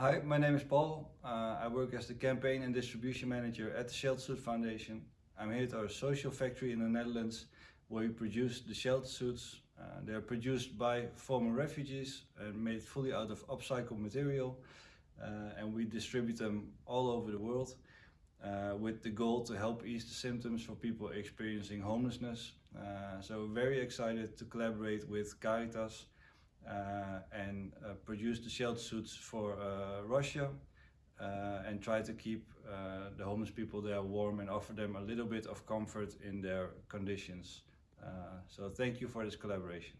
Hi, my name is Paul. Uh, I work as the campaign and distribution manager at the Shelter Suit Foundation. I'm here at our social factory in the Netherlands where we produce the shelter suits. Uh, they are produced by former refugees and made fully out of upcycled material uh, and we distribute them all over the world uh, with the goal to help ease the symptoms for people experiencing homelessness. Uh, so very excited to collaborate with Caritas and uh, produce the shelter suits for uh, Russia and try to keep the homeless people there warm and offer them a little bit of comfort in their conditions. so thank you for this collaboration.